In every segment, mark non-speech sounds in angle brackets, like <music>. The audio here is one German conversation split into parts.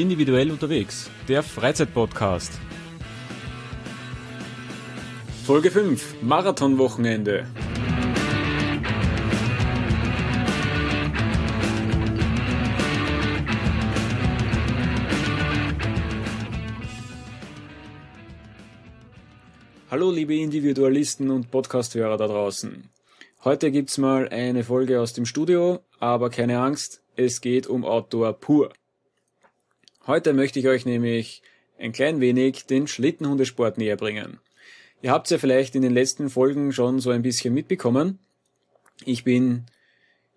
Individuell unterwegs, der Freizeitpodcast. Folge 5, Marathonwochenende. Hallo liebe Individualisten und Podcasthörer da draußen. Heute gibt's mal eine Folge aus dem Studio, aber keine Angst, es geht um Outdoor pur. Heute möchte ich euch nämlich ein klein wenig den Schlittenhundesport näher bringen. Ihr habt ja vielleicht in den letzten Folgen schon so ein bisschen mitbekommen. Ich bin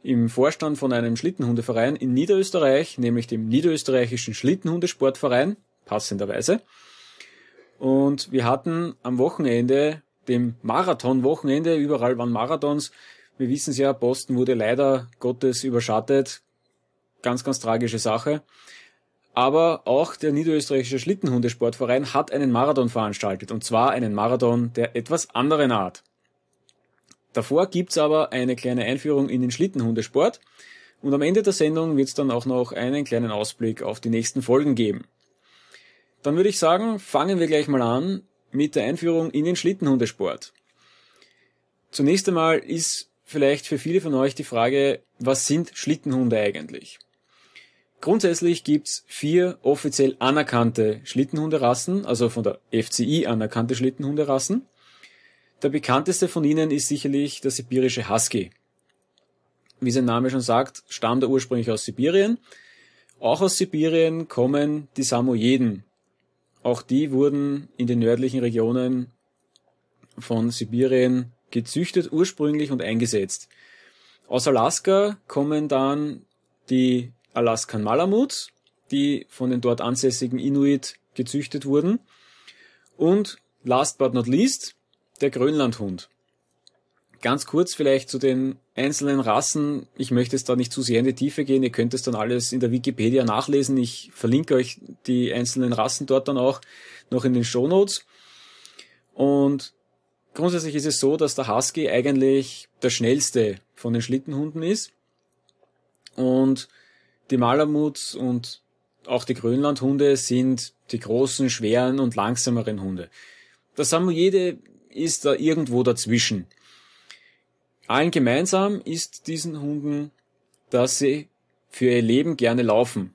im Vorstand von einem Schlittenhundeverein in Niederösterreich, nämlich dem Niederösterreichischen Schlittenhundesportverein, passenderweise. Und wir hatten am Wochenende, dem Marathon-Wochenende, überall waren Marathons. Wir wissen es ja, Boston wurde leider Gottes überschattet. Ganz, ganz tragische Sache. Aber auch der Niederösterreichische Schlittenhundesportverein hat einen Marathon veranstaltet. Und zwar einen Marathon der etwas anderen Art. Davor gibt's aber eine kleine Einführung in den Schlittenhundesport. Und am Ende der Sendung wird's dann auch noch einen kleinen Ausblick auf die nächsten Folgen geben. Dann würde ich sagen, fangen wir gleich mal an mit der Einführung in den Schlittenhundesport. Zunächst einmal ist vielleicht für viele von euch die Frage, was sind Schlittenhunde eigentlich? Grundsätzlich gibt's vier offiziell anerkannte Schlittenhunderassen, also von der FCI anerkannte Schlittenhunderassen. Der bekannteste von ihnen ist sicherlich der sibirische Husky. Wie sein Name schon sagt, stammt er ursprünglich aus Sibirien. Auch aus Sibirien kommen die Samoyeden, auch die wurden in den nördlichen Regionen von Sibirien gezüchtet ursprünglich und eingesetzt. Aus Alaska kommen dann die Alaskan Malamuts, die von den dort ansässigen Inuit gezüchtet wurden. Und last but not least der Grönlandhund. Ganz kurz vielleicht zu den einzelnen Rassen. Ich möchte es da nicht zu sehr in die Tiefe gehen. Ihr könnt es dann alles in der Wikipedia nachlesen. Ich verlinke euch die einzelnen Rassen dort dann auch noch in den Show Notes. Und grundsätzlich ist es so, dass der Husky eigentlich der schnellste von den Schlittenhunden ist. Und die Malamuts und auch die Grönlandhunde sind die großen, schweren und langsameren Hunde. Der Samoyede ist da irgendwo dazwischen. Allen gemeinsam ist diesen Hunden, dass sie für ihr Leben gerne laufen.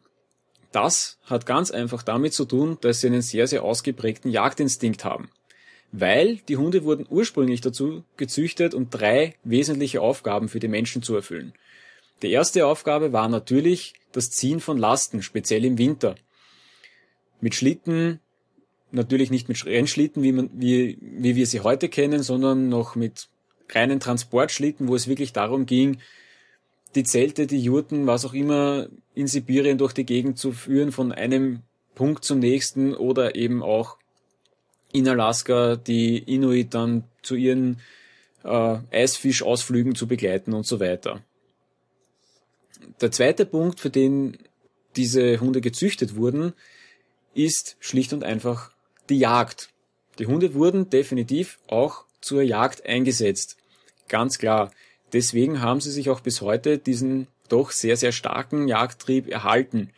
Das hat ganz einfach damit zu tun, dass sie einen sehr, sehr ausgeprägten Jagdinstinkt haben. Weil die Hunde wurden ursprünglich dazu gezüchtet, um drei wesentliche Aufgaben für die Menschen zu erfüllen. Die erste Aufgabe war natürlich das Ziehen von Lasten, speziell im Winter. Mit Schlitten, natürlich nicht mit Rennschlitten, wie, man, wie, wie wir sie heute kennen, sondern noch mit reinen Transportschlitten, wo es wirklich darum ging, die Zelte, die Jurten, was auch immer in Sibirien durch die Gegend zu führen, von einem Punkt zum nächsten oder eben auch in Alaska die Inuit dann zu ihren äh, Eisfischausflügen zu begleiten und so weiter. Der zweite Punkt, für den diese Hunde gezüchtet wurden, ist schlicht und einfach die Jagd. Die Hunde wurden definitiv auch zur Jagd eingesetzt. Ganz klar. Deswegen haben sie sich auch bis heute diesen doch sehr, sehr starken Jagdtrieb erhalten.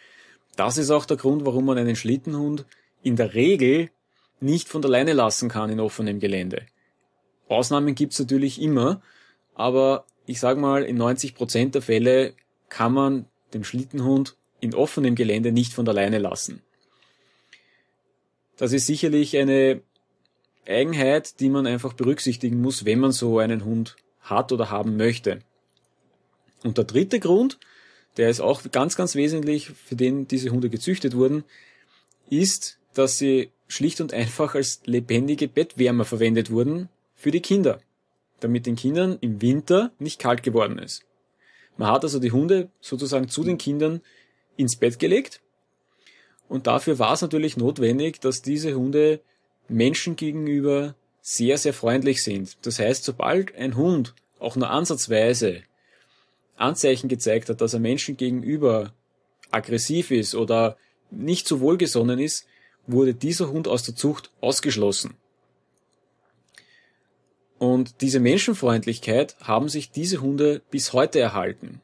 Das ist auch der Grund, warum man einen Schlittenhund in der Regel nicht von der Leine lassen kann in offenem Gelände. Ausnahmen gibt's natürlich immer, aber ich sage mal, in 90 Prozent der Fälle kann man den Schlittenhund in offenem Gelände nicht von der Leine lassen. Das ist sicherlich eine Eigenheit, die man einfach berücksichtigen muss, wenn man so einen Hund hat oder haben möchte. Und der dritte Grund, der ist auch ganz, ganz wesentlich, für den diese Hunde gezüchtet wurden, ist, dass sie schlicht und einfach als lebendige Bettwärmer verwendet wurden für die Kinder, damit den Kindern im Winter nicht kalt geworden ist. Man hat also die Hunde sozusagen zu den Kindern ins Bett gelegt und dafür war es natürlich notwendig, dass diese Hunde Menschen gegenüber sehr, sehr freundlich sind. Das heißt, sobald ein Hund auch nur ansatzweise Anzeichen gezeigt hat, dass er Menschen gegenüber aggressiv ist oder nicht so wohlgesonnen ist, wurde dieser Hund aus der Zucht ausgeschlossen. Und diese Menschenfreundlichkeit haben sich diese Hunde bis heute erhalten.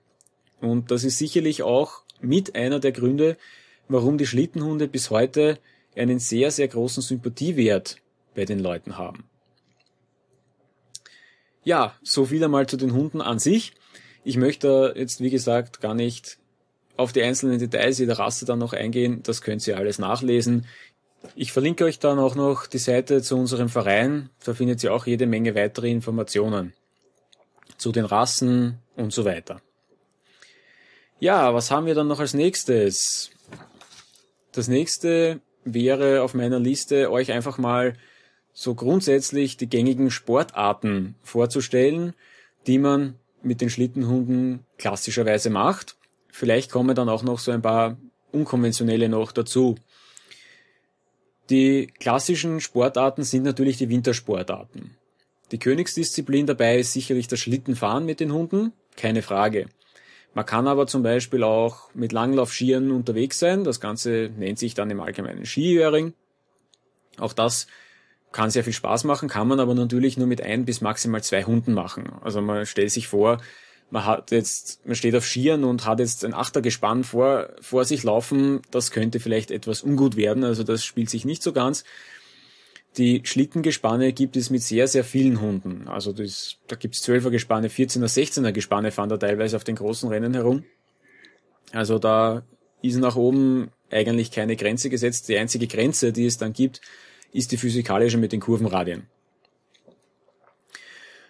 Und das ist sicherlich auch mit einer der Gründe, warum die Schlittenhunde bis heute einen sehr, sehr großen Sympathiewert bei den Leuten haben. Ja, so viel einmal zu den Hunden an sich. Ich möchte jetzt, wie gesagt, gar nicht auf die einzelnen Details jeder Rasse dann noch eingehen. Das könnt ihr alles nachlesen. Ich verlinke euch dann auch noch die Seite zu unserem Verein. Da findet ihr auch jede Menge weitere Informationen zu den Rassen und so weiter. Ja, was haben wir dann noch als nächstes? Das nächste wäre auf meiner Liste, euch einfach mal so grundsätzlich die gängigen Sportarten vorzustellen, die man mit den Schlittenhunden klassischerweise macht. Vielleicht kommen dann auch noch so ein paar unkonventionelle noch dazu. Die klassischen Sportarten sind natürlich die Wintersportarten. Die Königsdisziplin dabei ist sicherlich das Schlittenfahren mit den Hunden, keine Frage. Man kann aber zum Beispiel auch mit Langlaufskiern unterwegs sein. Das Ganze nennt sich dann im Allgemeinen Skiöring. Auch das kann sehr viel Spaß machen, kann man aber natürlich nur mit ein bis maximal zwei Hunden machen. Also man stellt sich vor, man hat jetzt, man steht auf Skiern und hat jetzt ein Achtergespann vor, vor sich laufen. Das könnte vielleicht etwas ungut werden. Also das spielt sich nicht so ganz. Die Schlittengespanne gibt es mit sehr, sehr vielen Hunden. Also das, da gibt es 12er Gespanne, 14er, 16er Gespanne fahren da teilweise auf den großen Rennen herum. Also da ist nach oben eigentlich keine Grenze gesetzt. Die einzige Grenze, die es dann gibt, ist die physikalische mit den Kurvenradien.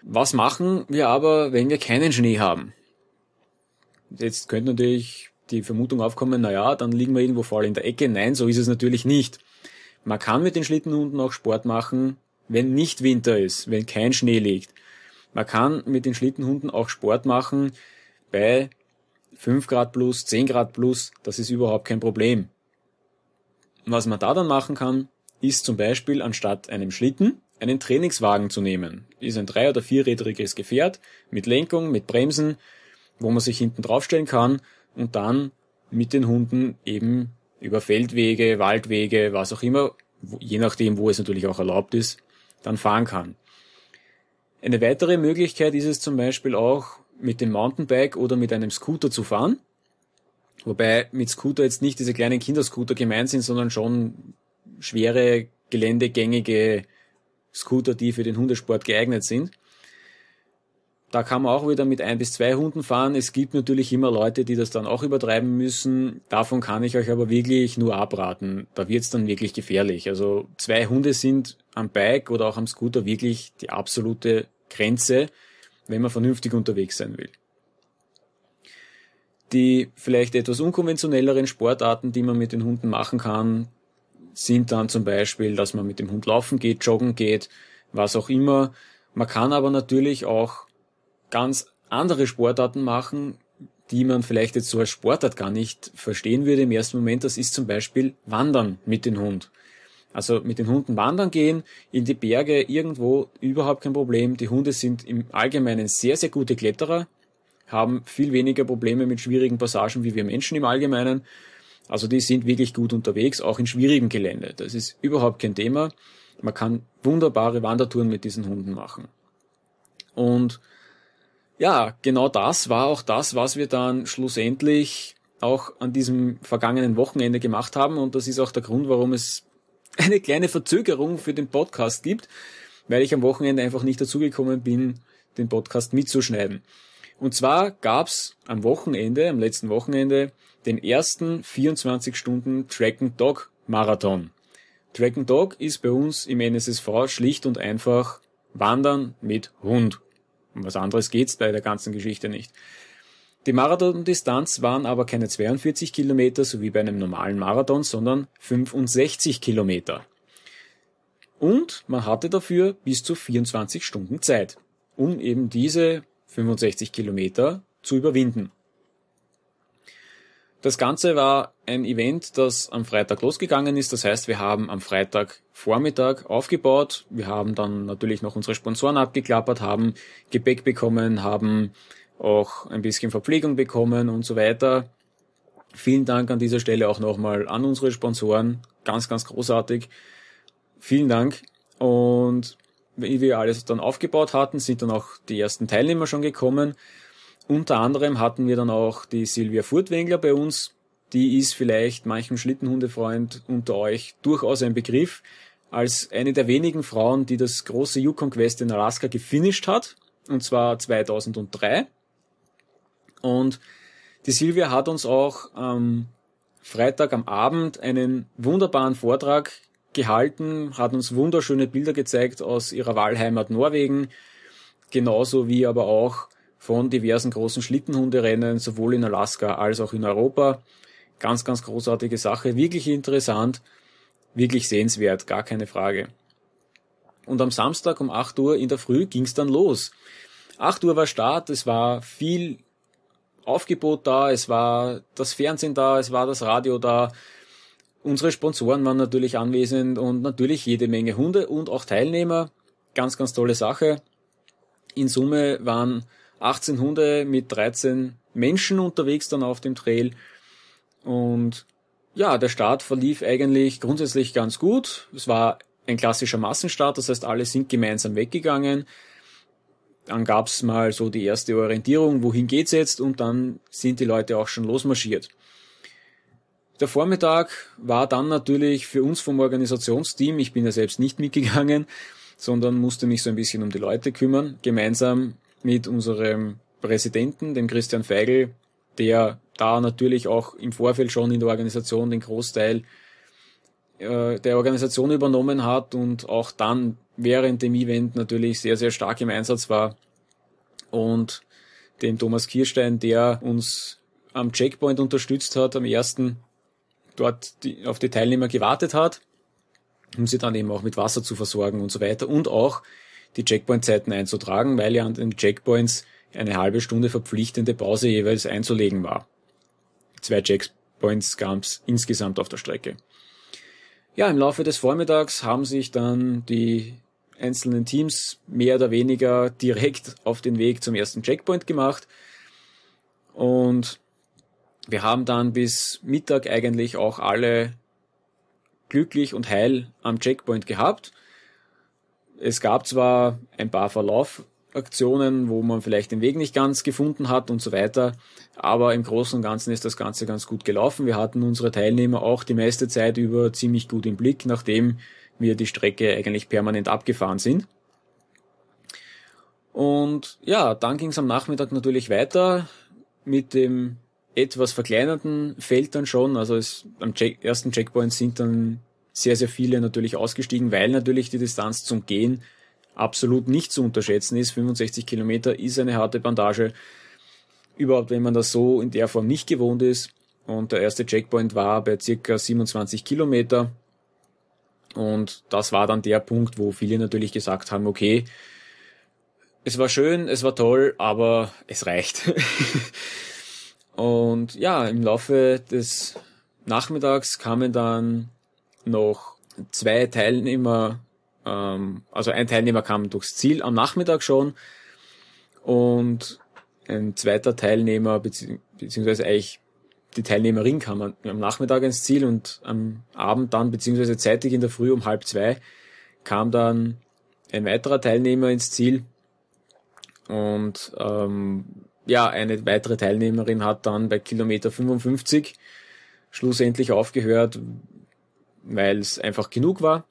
Was machen wir aber, wenn wir keinen Schnee haben? Jetzt könnte natürlich die Vermutung aufkommen, na ja, dann liegen wir irgendwo voll in der Ecke. Nein, so ist es natürlich nicht. Man kann mit den Schlittenhunden auch Sport machen, wenn nicht Winter ist, wenn kein Schnee liegt. Man kann mit den Schlittenhunden auch Sport machen bei 5 Grad plus, 10 Grad plus, das ist überhaupt kein Problem. Was man da dann machen kann, ist zum Beispiel anstatt einem Schlitten einen Trainingswagen zu nehmen. Ist ein drei- oder vierrädriges Gefährt mit Lenkung, mit Bremsen, wo man sich hinten draufstellen kann und dann mit den Hunden eben über Feldwege, Waldwege, was auch immer, je nachdem, wo es natürlich auch erlaubt ist, dann fahren kann. Eine weitere Möglichkeit ist es zum Beispiel auch, mit dem Mountainbike oder mit einem Scooter zu fahren. Wobei mit Scooter jetzt nicht diese kleinen Kinderscooter gemeint sind, sondern schon schwere, geländegängige Scooter, die für den Hundesport geeignet sind. Da kann man auch wieder mit ein bis zwei Hunden fahren. Es gibt natürlich immer Leute, die das dann auch übertreiben müssen. Davon kann ich euch aber wirklich nur abraten. Da wird's dann wirklich gefährlich. Also zwei Hunde sind am Bike oder auch am Scooter wirklich die absolute Grenze, wenn man vernünftig unterwegs sein will. Die vielleicht etwas unkonventionelleren Sportarten, die man mit den Hunden machen kann, sind dann zum Beispiel, dass man mit dem Hund laufen geht, joggen geht, was auch immer. Man kann aber natürlich auch ganz andere Sportarten machen, die man vielleicht jetzt so als Sportart gar nicht verstehen würde im ersten Moment. Das ist zum Beispiel Wandern mit dem Hund. Also mit den Hunden wandern gehen, in die Berge irgendwo überhaupt kein Problem. Die Hunde sind im Allgemeinen sehr, sehr gute Kletterer, haben viel weniger Probleme mit schwierigen Passagen wie wir Menschen im Allgemeinen. Also die sind wirklich gut unterwegs, auch in schwierigem Gelände. Das ist überhaupt kein Thema. Man kann wunderbare Wandertouren mit diesen Hunden machen. Und ja, genau das war auch das, was wir dann schlussendlich auch an diesem vergangenen Wochenende gemacht haben. Und das ist auch der Grund, warum es <laughs> eine kleine Verzögerung für den Podcast gibt, weil ich am Wochenende einfach nicht dazugekommen bin, den Podcast mitzuschneiden. Und zwar gab's am Wochenende, am letzten Wochenende, den ersten 24 Stunden Track and Dog Marathon. Track and Dog ist bei uns im NSSV schlicht und einfach Wandern mit Hund. Um was anderes geht's bei der ganzen Geschichte nicht. Die Marathondistanz waren aber keine 42 Kilometer, so wie bei einem normalen Marathon, sondern 65 Kilometer. Und man hatte dafür bis zu 24 Stunden Zeit, um eben diese 65 Kilometer zu überwinden. Das Ganze war ein Event, das am Freitag losgegangen ist. Das heißt, wir haben am Freitag Vormittag aufgebaut. Wir haben dann natürlich noch unsere Sponsoren abgeklappert, haben Gepäck bekommen, haben auch ein bisschen Verpflegung bekommen und so weiter. Vielen Dank an dieser Stelle auch nochmal an unsere Sponsoren. Ganz, ganz großartig. Vielen Dank. Und wie wir alles dann aufgebaut hatten, sind dann auch die ersten Teilnehmer schon gekommen. Unter anderem hatten wir dann auch die Silvia Furtwängler bei uns, die ist vielleicht manchem Schlittenhundefreund unter euch durchaus ein Begriff, als eine der wenigen Frauen, die das große Yukon Quest in Alaska gefinisht hat, und zwar 2003. Und die Silvia hat uns auch am Freitag am Abend einen wunderbaren Vortrag gehalten, hat uns wunderschöne Bilder gezeigt aus ihrer Wahlheimat Norwegen, genauso wie aber auch von diversen großen Schlittenhunderennen, sowohl in Alaska als auch in Europa. Ganz, ganz großartige Sache, wirklich interessant, wirklich sehenswert, gar keine Frage. Und am Samstag um 8 Uhr in der Früh ging's dann los. 8 Uhr war Start, es war viel Aufgebot da, es war das Fernsehen da, es war das Radio da. Unsere Sponsoren waren natürlich anwesend und natürlich jede Menge Hunde und auch Teilnehmer. Ganz, ganz tolle Sache. In Summe waren 18 Hunde mit 13 Menschen unterwegs dann auf dem Trail. Und ja, der Start verlief eigentlich grundsätzlich ganz gut. Es war ein klassischer Massenstart, das heißt, alle sind gemeinsam weggegangen. Dann gab's mal so die erste Orientierung, wohin geht's jetzt, und dann sind die Leute auch schon losmarschiert. Der Vormittag war dann natürlich für uns vom Organisationsteam, ich bin ja selbst nicht mitgegangen, sondern musste mich so ein bisschen um die Leute kümmern, gemeinsam mit unserem Präsidenten, dem Christian Feigl, der da natürlich auch im Vorfeld schon in der Organisation den Großteil äh, der Organisation übernommen hat und auch dann während dem Event natürlich sehr, sehr stark im Einsatz war. Und den Thomas Kirstein, der uns am Checkpoint unterstützt hat, am ersten dort die, auf die Teilnehmer gewartet hat, um sie dann eben auch mit Wasser zu versorgen und so weiter und auch die Checkpoint-Zeiten einzutragen, weil ja an den Checkpoints eine halbe Stunde verpflichtende Pause jeweils einzulegen war. Zwei Checkpoints gab es insgesamt auf der Strecke. Ja, im Laufe des Vormittags haben sich dann die einzelnen Teams mehr oder weniger <laughs> direkt auf den Weg zum ersten Checkpoint gemacht. Und wir haben dann bis Mittag eigentlich auch alle glücklich und heil am Checkpoint gehabt. Es gab zwar ein paar Verlaufaktionen, wo man vielleicht den Weg nicht ganz gefunden hat und so weiter, aber im Großen und Ganzen ist das Ganze ganz gut gelaufen. Wir hatten unsere Teilnehmer auch die meiste Zeit über ziemlich gut im Blick, nachdem wir die Strecke eigentlich permanent abgefahren sind. Und ja, dann ging es am Nachmittag natürlich weiter mit dem etwas verkleinerten Feld dann schon. Also es, am Check, ersten Checkpoint sind dann sehr, sehr viele natürlich ausgestiegen, weil natürlich die Distanz zum Gehen absolut nicht zu unterschätzen ist. 65 Kilometer ist eine harte Bandage. Überhaupt, wenn man das so in der Form nicht gewohnt ist. Und der erste Checkpoint war bei circa 27 Kilometer. Und das war dann der Punkt, wo viele natürlich gesagt haben, okay, es war schön, es war toll, aber es reicht. <laughs> und ja, im Laufe des Nachmittags kamen dann noch zwei Teilnehmer, ähm, also ein Teilnehmer kam durchs Ziel am Nachmittag schon und ein zweiter Teilnehmer, bezieh beziehungsweise eigentlich die Teilnehmerin kam am Nachmittag ins Ziel und am Abend dann, beziehungsweise zeitig in der Früh um halb zwei, kam dann ein weiterer Teilnehmer ins Ziel. Und ähm, ja, eine weitere Teilnehmerin hat dann bei Kilometer 55 schlussendlich aufgehört, weil es einfach genug war.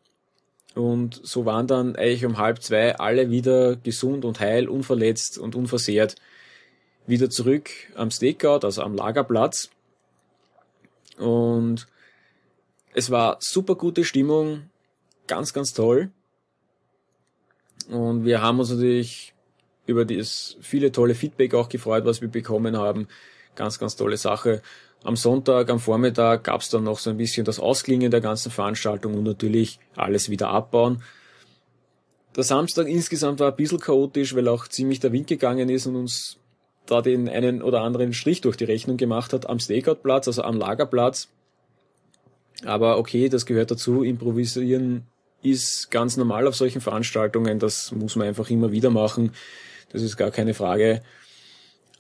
Und so waren dann eigentlich um halb zwei alle wieder gesund und heil, unverletzt und unversehrt wieder zurück am Stakeout, also am Lagerplatz. Und es war super gute Stimmung, ganz, ganz toll. Und wir haben uns natürlich über das viele tolle Feedback auch gefreut, was wir bekommen haben. Ganz, ganz tolle Sache. Am Sonntag, am Vormittag gab es dann noch so ein bisschen das Ausklingen der ganzen Veranstaltung und natürlich alles wieder abbauen. Der Samstag insgesamt war ein bisschen chaotisch, weil auch ziemlich der Wind gegangen ist und uns da den einen oder anderen Strich durch die Rechnung gemacht hat am Stakeout-Platz, also am Lagerplatz. Aber okay, das gehört dazu. Improvisieren ist ganz normal auf solchen Veranstaltungen. Das muss man einfach immer wieder machen. Das ist gar keine Frage.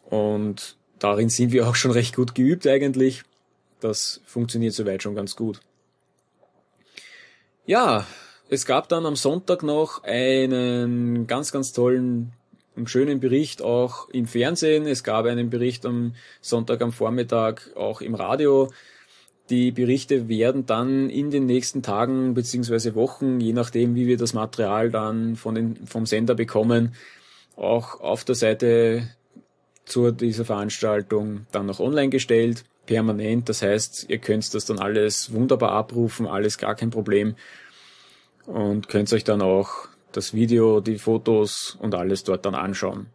Und darin sind wir auch schon recht gut geübt eigentlich. Das funktioniert soweit schon ganz gut. Ja, es gab dann am Sonntag noch einen ganz, ganz tollen einen schönen Bericht auch im Fernsehen. Es gab einen Bericht am Sonntag am Vormittag auch im Radio. Die Berichte werden dann in den nächsten Tagen beziehungsweise Wochen, je nachdem, wie wir das Material dann von den, vom Sender bekommen, auch auf der Seite zu dieser Veranstaltung dann noch online gestellt, permanent. Das heißt, ihr könnt das dann alles wunderbar abrufen, alles gar kein Problem und könnt euch dann auch das Video, die Fotos und alles dort dann anschauen.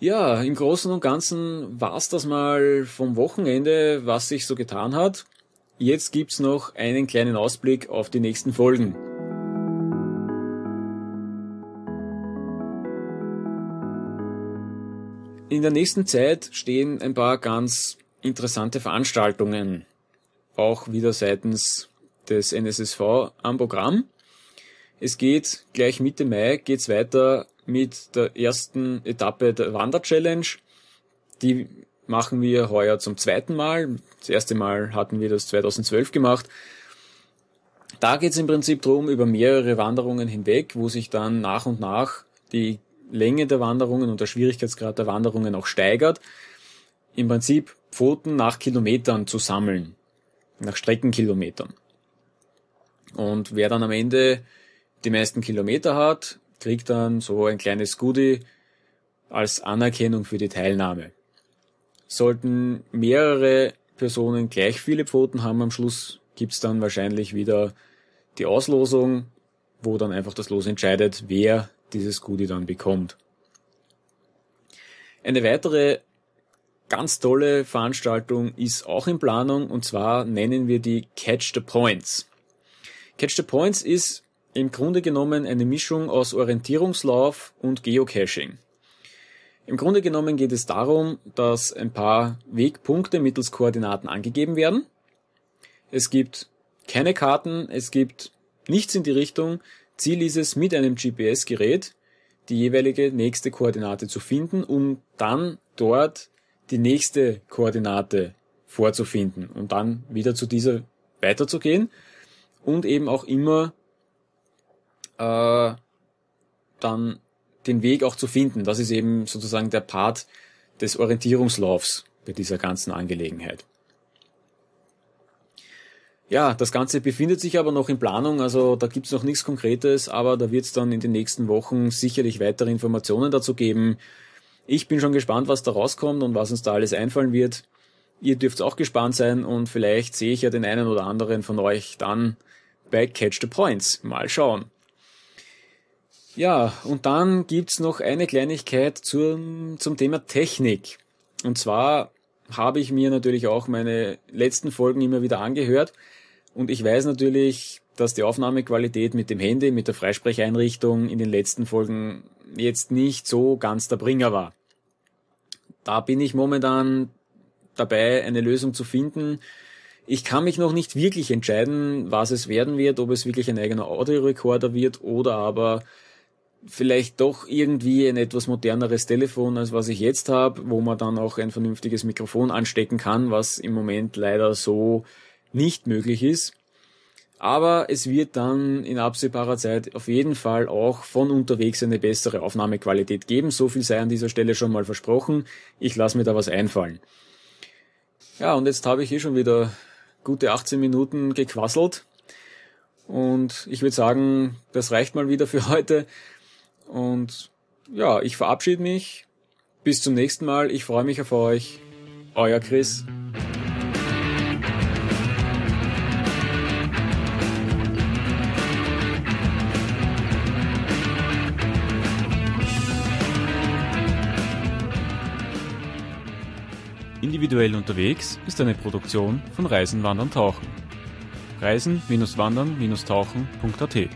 Ja, im Großen und Ganzen war's das mal vom Wochenende, was sich so getan hat. Jetzt gibt's noch einen kleinen Ausblick auf die nächsten Folgen. In der nächsten Zeit stehen ein paar ganz interessante Veranstaltungen, auch wieder seitens des NSSV am Programm. Es geht gleich Mitte Mai geht's weiter mit der ersten Etappe der Wander-Challenge. Die machen wir heuer zum zweiten Mal. Das erste Mal hatten wir das 2012 gemacht. Da geht's im Prinzip drum über mehrere Wanderungen hinweg, wo sich dann nach und nach die Länge der Wanderungen und der Schwierigkeitsgrad der Wanderungen auch steigert. Im Prinzip Pfoten nach Kilometern zu sammeln, nach Streckenkilometern. Und wer dann am Ende die meisten Kilometer hat, kriegt dann so ein kleines Goodie als Anerkennung für die Teilnahme. Sollten mehrere Personen gleich viele Pfoten haben am Schluss, gibt's dann wahrscheinlich wieder die Auslosung, wo dann einfach das Los entscheidet, wer dieses Goodie dann bekommt. Eine weitere ganz tolle Veranstaltung ist auch in Planung und zwar nennen wir die Catch the Points. Catch the Points ist im Grunde genommen eine Mischung aus Orientierungslauf und Geocaching. Im Grunde genommen geht es darum, dass ein paar Wegpunkte mittels Koordinaten angegeben werden. Es gibt keine Karten, es gibt nichts in die Richtung. Ziel ist es, mit einem GPS-Gerät die jeweilige nächste Koordinate zu finden, um dann dort die nächste Koordinate vorzufinden und dann wieder zu dieser weiterzugehen und eben auch immer äh, dann den Weg auch zu finden. Das ist eben sozusagen der Part des Orientierungslaufs bei dieser ganzen Angelegenheit. Ja, das Ganze befindet sich aber noch in Planung, also da gibt's noch nichts Konkretes, aber da wird's dann in den nächsten Wochen sicherlich weitere Informationen dazu geben. Ich bin schon gespannt, was da rauskommt und was uns da alles einfallen wird. Ihr dürft auch gespannt sein und vielleicht sehe ich ja den einen oder anderen von euch dann bei Catch the Points. Mal schauen. Ja, und dann gibt's noch eine Kleinigkeit zum, zum Thema Technik. Und zwar habe ich mir natürlich auch meine letzten Folgen immer wieder angehört. Und ich weiß natürlich, dass die Aufnahmequalität mit dem Handy, mit der Freisprecheinrichtung in den letzten Folgen jetzt nicht so ganz der Bringer war. Da bin ich momentan dabei, eine Lösung zu finden. Ich kann mich noch nicht wirklich entscheiden, was es werden wird, ob es wirklich ein eigener Audiorekorder wird oder aber vielleicht doch irgendwie ein etwas moderneres Telefon, als was ich jetzt habe, wo man dann auch ein vernünftiges Mikrofon anstecken kann, was im Moment leider so nicht möglich ist. Aber es wird dann in absehbarer Zeit auf jeden Fall auch von unterwegs eine bessere Aufnahmequalität geben. So viel sei an dieser Stelle schon mal versprochen. Ich lasse mir da was einfallen. Ja, und jetzt habe ich hier schon wieder gute 18 Minuten gequasselt. Und ich würde sagen, das reicht mal wieder für <laughs> heute. Und ja, ich verabschiede mich. Bis zum nächsten Mal. Ich freue mich auf euch. Euer Chris. Individuell unterwegs ist eine Produktion von Reisen, Wandern, Tauchen. Reisen-Wandern-Tauchen.at